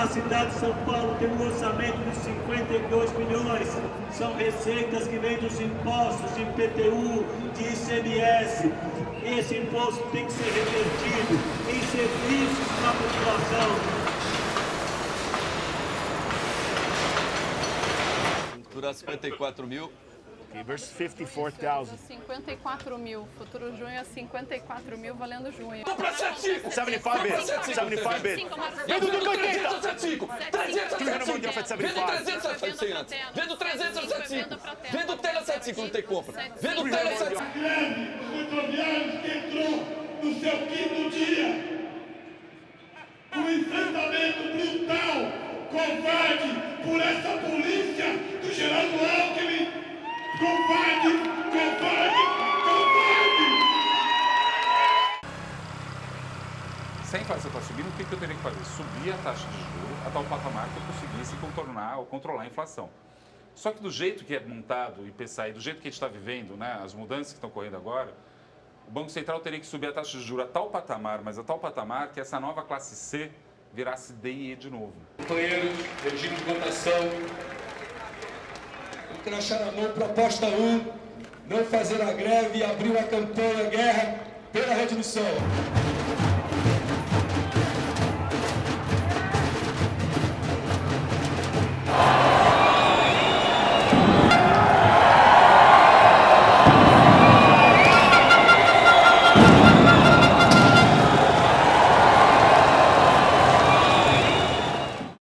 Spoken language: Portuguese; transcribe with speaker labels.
Speaker 1: A cidade de São Paulo tem um orçamento de 52 milhões. São receitas que vêm dos impostos de IPTU, de ICMS. Esse imposto tem que ser revertido em serviços para a população.
Speaker 2: Durar 54 mil.
Speaker 3: Okay, versus 54,000.
Speaker 4: 54 mil. Futuro junho é 54 mil valendo junho.
Speaker 5: Vamos pra 75!
Speaker 3: 75 bids. 75 bids.
Speaker 5: Vendo 280! 75! 300
Speaker 3: 300
Speaker 5: a 75! Vendo 300 a 75 antes! Vendo 300 a 75! Vendo Tela 75, não tem compra! Vendo Tela 75!
Speaker 1: greve dos rodoviários que entrou no seu quinto dia. Um enfrentamento brutal, covarde, por essa polícia do Geraldo Alckmin. Covarde, covarde, covarde!
Speaker 6: Se a inflação está subindo, o que, que eu teria que fazer? Subir a taxa de juros a tal patamar que eu conseguisse contornar ou controlar a inflação. Só que do jeito que é montado o IPCA do jeito que a gente está vivendo, né, as mudanças que estão ocorrendo agora, o Banco Central teria que subir a taxa de juros a tal patamar, mas a tal patamar que essa nova classe C virasse D e E de novo.
Speaker 7: Companheiros, regime de votação. Crachá na mão, proposta 1. Não fazer a greve e abrir uma campanha guerra pela redução.